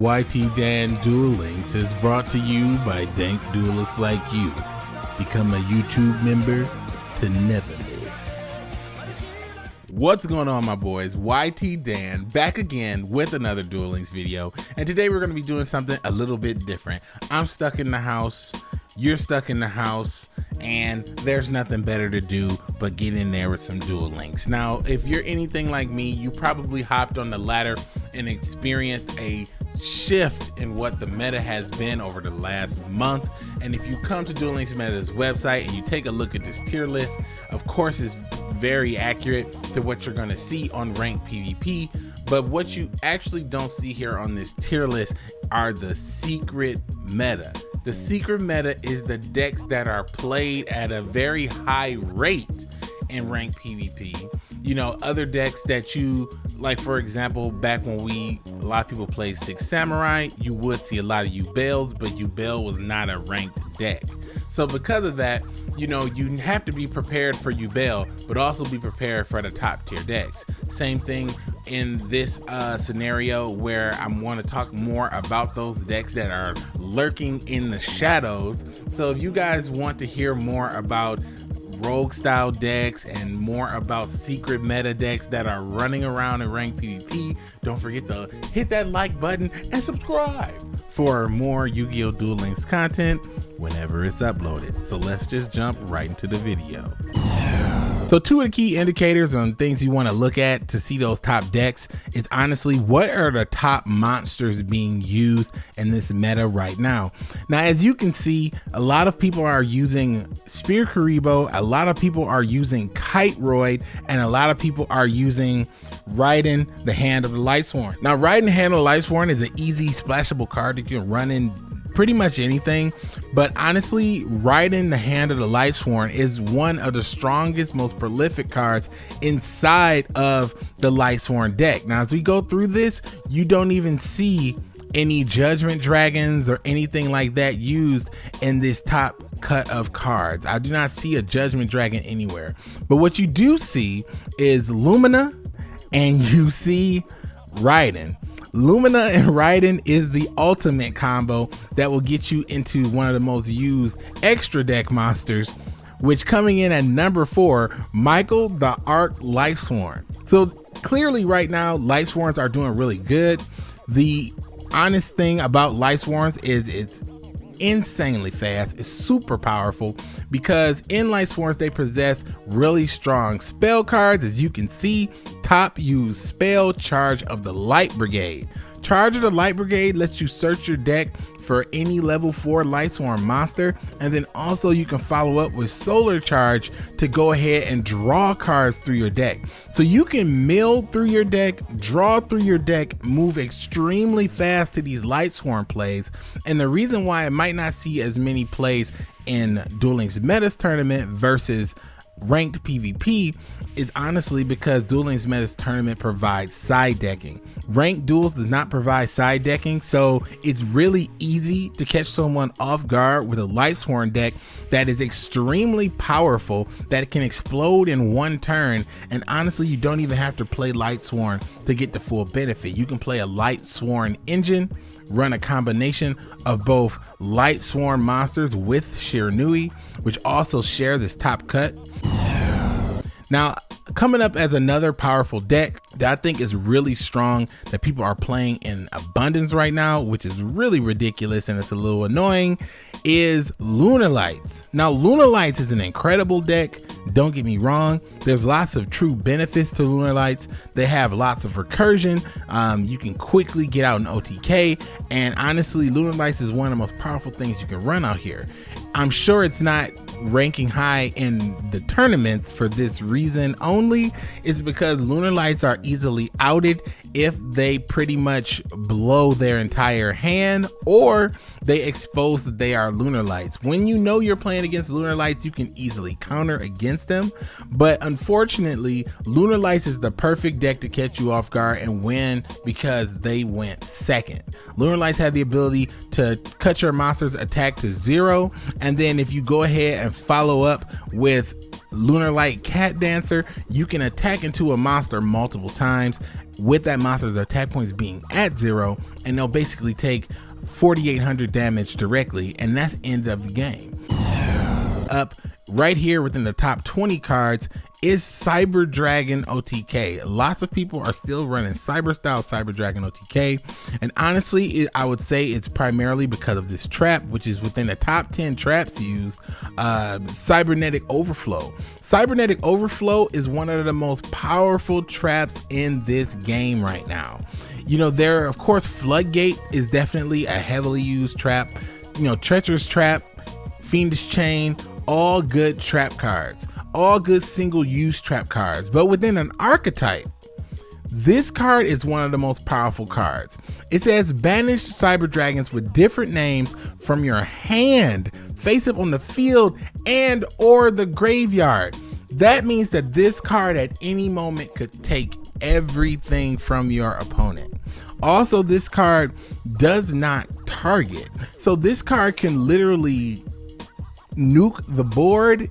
YT Dan Duel Links is brought to you by dank duelists like you. Become a YouTube member to never miss. What's going on my boys? YT Dan back again with another Duel Links video and today we're going to be doing something a little bit different. I'm stuck in the house, you're stuck in the house, and there's nothing better to do but get in there with some Duel Links. Now, if you're anything like me, you probably hopped on the ladder and experienced a shift in what the meta has been over the last month. And if you come to Duel Links Meta's website and you take a look at this tier list, of course, it's very accurate to what you're going to see on ranked PvP. But what you actually don't see here on this tier list are the secret meta. The secret meta is the decks that are played at a very high rate in ranked PvP you know other decks that you like for example back when we a lot of people played six samurai you would see a lot of Yubels but Yubel was not a ranked deck. So because of that you know you have to be prepared for Yubel but also be prepared for the top tier decks. Same thing in this uh, scenario where I want to talk more about those decks that are lurking in the shadows. So if you guys want to hear more about rogue style decks and more about secret meta decks that are running around in ranked PvP, don't forget to hit that like button and subscribe for more Yu-Gi-Oh! Duel Links content whenever it's uploaded. So let's just jump right into the video. So two of the key indicators on things you want to look at to see those top decks is honestly what are the top monsters being used in this meta right now. Now as you can see a lot of people are using Spear Kuriboh, a lot of people are using Kiteroid, and a lot of people are using Raiden the Hand of the Lightsworn. Now Raiden the Hand of the Lightsworn is an easy splashable card that you can run in pretty much anything. But honestly, Raiden the Hand of the Lightsworn is one of the strongest, most prolific cards inside of the Lightsworn deck. Now, as we go through this, you don't even see any Judgment Dragons or anything like that used in this top cut of cards. I do not see a Judgment Dragon anywhere. But what you do see is Lumina and you see Raiden. Lumina and Raiden is the ultimate combo that will get you into one of the most used extra deck monsters, which coming in at number four, Michael the Arc Lightsworn. So clearly right now, Lightsworns are doing really good. The honest thing about Lightsworns is it's insanely fast. It's super powerful because in Light Sworns they possess really strong spell cards. As you can see, top use spell charge of the Light Brigade. Charge of the Light Brigade lets you search your deck for any level 4 Lightsworn monster and then also you can follow up with Solar Charge to go ahead and draw cards through your deck. So you can mill through your deck, draw through your deck, move extremely fast to these Lightsworn plays and the reason why it might not see as many plays in Duel Links Metas tournament versus ranked PvP is honestly because Duel Links Metas tournament provides side decking. Ranked duels does not provide side decking, so it's really easy to catch someone off guard with a Lightsworn deck that is extremely powerful, that can explode in one turn, and honestly, you don't even have to play Lightsworn to get the full benefit. You can play a Lightsworn engine, run a combination of both Lightsworn monsters with Shiranui, which also share this top cut now, coming up as another powerful deck that I think is really strong that people are playing in abundance right now, which is really ridiculous and it's a little annoying, is Lunalights. Now, Lunalights is an incredible deck. Don't get me wrong. There's lots of true benefits to Lunalights. They have lots of recursion. Um, you can quickly get out an OTK. And honestly, Lunalights is one of the most powerful things you can run out here. I'm sure it's not ranking high in the tournaments for this reason only is because lunar lights are easily outed if they pretty much blow their entire hand or they expose that they are lunar lights. When you know you're playing against lunar lights, you can easily counter against them. But unfortunately, lunar lights is the perfect deck to catch you off guard and win because they went second. Lunar lights have the ability to cut your monster's attack to zero. And then if you go ahead and follow up with Lunar Light Cat Dancer, you can attack into a monster multiple times with that monster's attack points being at zero, and they'll basically take 4,800 damage directly, and that's end of the game. Up right here within the top 20 cards is Cyber Dragon OTK. Lots of people are still running Cyber Style Cyber Dragon OTK. And honestly, it, I would say it's primarily because of this trap, which is within the top 10 traps used, uh, Cybernetic Overflow. Cybernetic Overflow is one of the most powerful traps in this game right now. You know, there, of course, Floodgate is definitely a heavily used trap. You know, Treacherous Trap, Fiendish Chain, all good trap cards all good single use trap cards, but within an archetype, this card is one of the most powerful cards. It says banish cyber dragons with different names from your hand face up on the field and or the graveyard. That means that this card at any moment could take everything from your opponent. Also, this card does not target. So this card can literally nuke the board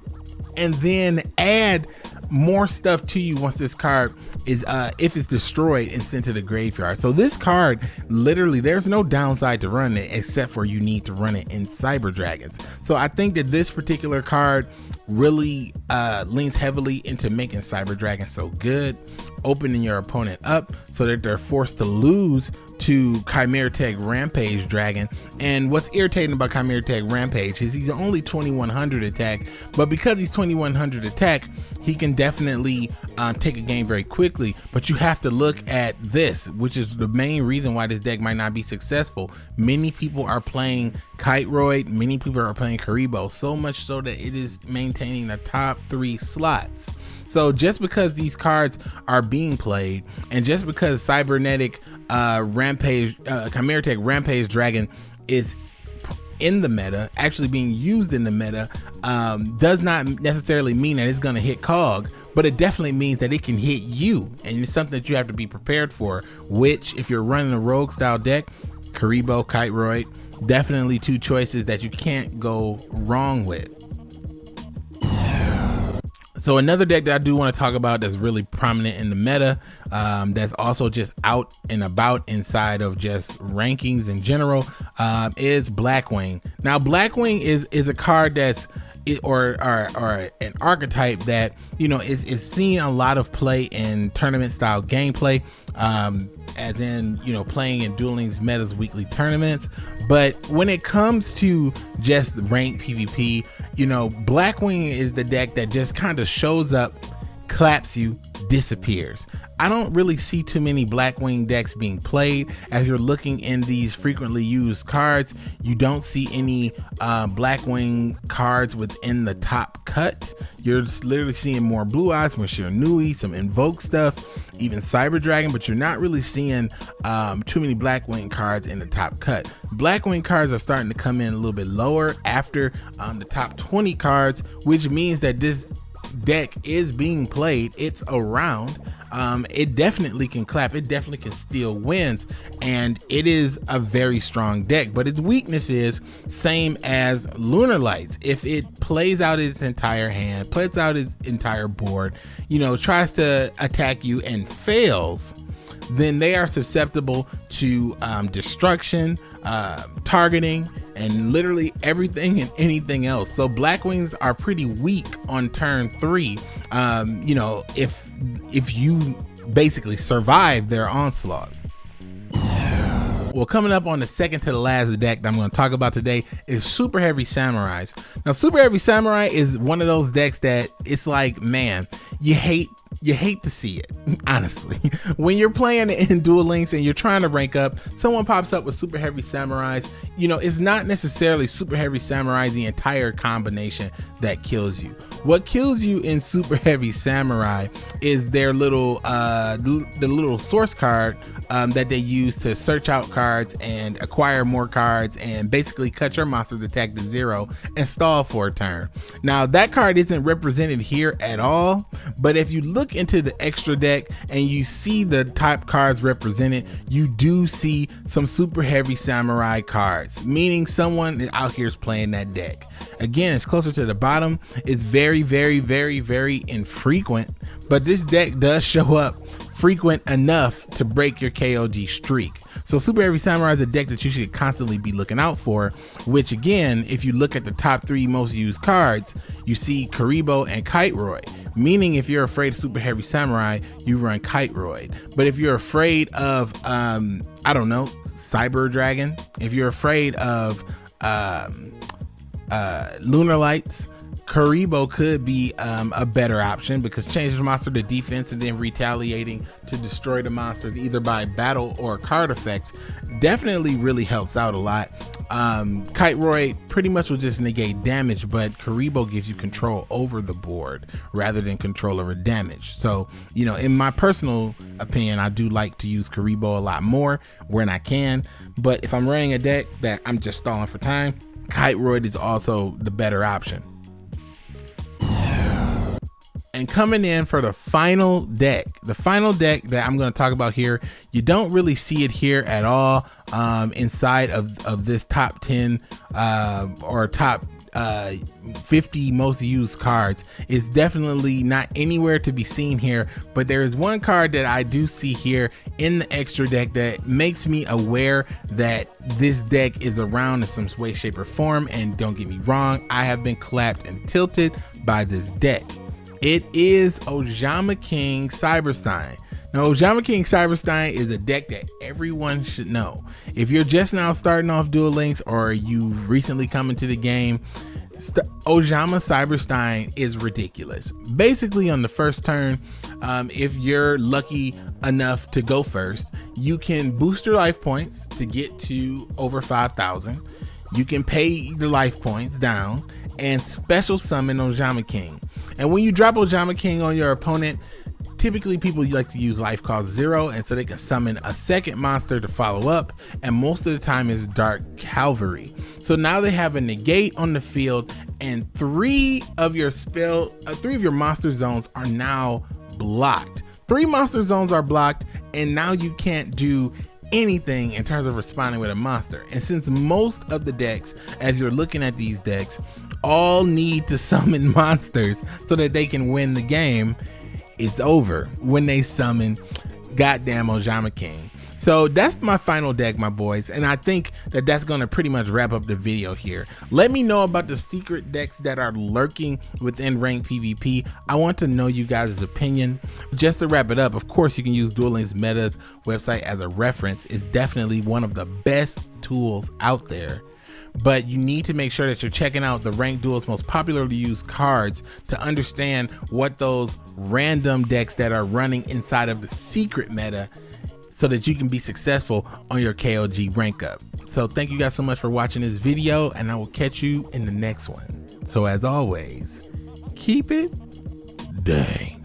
and then add more stuff to you once this card is uh if it's destroyed and sent to the graveyard. So this card literally there's no downside to run it except for you need to run it in cyber dragons. So i think that this particular card really uh leans heavily into making cyber dragons so good opening your opponent up so that they're forced to lose to Chimera Tech Rampage Dragon. And what's irritating about Chimera Tech Rampage is he's only 2100 attack, but because he's 2100 attack, he can definitely um, take a game very quickly. But you have to look at this, which is the main reason why this deck might not be successful. Many people are playing Kiteroid, many people are playing Kuriboh, so much so that it is maintaining the top three slots. So just because these cards are being played, and just because Cybernetic uh, Rampage, uh, Chimera Tech Rampage Dragon is in the meta, actually being used in the meta, um, does not necessarily mean that it's going to hit KOG, but it definitely means that it can hit you, and it's something that you have to be prepared for. Which, if you're running a rogue style deck, Kuriboh, Kiteroid, definitely two choices that you can't go wrong with. So another deck that I do want to talk about that's really prominent in the meta, um, that's also just out and about inside of just rankings in general, uh, is Blackwing. Now Blackwing is is a card that's or, or, or an archetype that you know is is seeing a lot of play in tournament style gameplay. Um, as in you know playing in Duel Links metas weekly tournaments but when it comes to just rank pvp you know, Blackwing is the deck that just kind of shows up, claps you, disappears. I don't really see too many Blackwing decks being played. As you're looking in these frequently used cards, you don't see any uh, Blackwing cards within the top cut. You're literally seeing more Blue Eyes, more Shiranui, some Invoke stuff, even Cyber Dragon, but you're not really seeing um, too many Blackwing cards in the top cut. Blackwing cards are starting to come in a little bit lower after um, the top 20 cards, which means that this deck is being played. It's around um, it definitely can clap. It definitely can steal wins, and it is a very strong deck. But its weakness is same as Lunar Lights. If it plays out its entire hand, plays out its entire board, you know, tries to attack you and fails, then they are susceptible to um, destruction, uh, targeting, and literally everything and anything else. So Blackwings are pretty weak on turn three. Um, you know, if if you basically survive their onslaught. Well, coming up on the second to the last deck that I'm going to talk about today is Super Heavy Samurais. Now, Super Heavy Samurai is one of those decks that it's like, man, you hate you hate to see it, honestly. When you're playing in Duel Links and you're trying to rank up, someone pops up with Super Heavy Samurais. You know, it's not necessarily Super Heavy Samurai the entire combination that kills you. What kills you in Super Heavy Samurai is their little, uh, the little source card um, that they use to search out cards and acquire more cards and basically cut your monster's attack to zero and stall for a turn. Now that card isn't represented here at all, but if you look look into the extra deck and you see the type cards represented, you do see some super heavy samurai cards, meaning someone out here is playing that deck. Again, it's closer to the bottom. It's very, very, very, very infrequent, but this deck does show up frequent enough to break your KOG streak. So Super Heavy Samurai is a deck that you should constantly be looking out for, which again, if you look at the top three most used cards, you see Kuriboh and Kiteroid. Meaning if you're afraid of Super Heavy Samurai, you run Kiteroid. But if you're afraid of, um, I don't know, Cyber Dragon, if you're afraid of um, uh, Lunar Lights, Kuriboh could be um, a better option because changing the monster to defense and then retaliating to destroy the monsters either by battle or card effects definitely really helps out a lot. Um, Kiteroid pretty much will just negate damage, but Kuriboh gives you control over the board rather than control over damage. So, you know, in my personal opinion, I do like to use Kuriboh a lot more when I can. But if I'm running a deck that I'm just stalling for time, Kiteroid is also the better option. And coming in for the final deck, the final deck that I'm going to talk about here, you don't really see it here at all um, inside of, of this top 10 uh, or top uh 50 most used cards. Is definitely not anywhere to be seen here but there is one card that i do see here in the extra deck that makes me aware that this deck is around in some way shape or form and don't get me wrong i have been clapped and tilted by this deck it is Ojama King Cyberstein. Now, Ojama King Cyberstein is a deck that everyone should know. If you're just now starting off Duel Links or you've recently come into the game, St Ojama Cyberstein is ridiculous. Basically, on the first turn, um, if you're lucky enough to go first, you can boost your life points to get to over 5,000. You can pay the life points down and special summon Ojama King. And when you drop Ojama King on your opponent, typically people like to use life cost zero and so they can summon a second monster to follow up and most of the time is dark calvary. So now they have a negate on the field and three of your spell uh, three of your monster zones are now blocked. Three monster zones are blocked and now you can't do anything in terms of responding with a monster. And since most of the decks as you're looking at these decks all need to summon monsters so that they can win the game, it's over when they summon goddamn Ojama King. So that's my final deck, my boys, and I think that that's going to pretty much wrap up the video here. Let me know about the secret decks that are lurking within ranked PvP. I want to know you guys' opinion. Just to wrap it up, of course, you can use Duel Links Meta's website as a reference. It's definitely one of the best tools out there but you need to make sure that you're checking out the ranked duels most popularly used cards to understand what those random decks that are running inside of the secret meta so that you can be successful on your KOG rank up. So thank you guys so much for watching this video and I will catch you in the next one. So as always, keep it dang.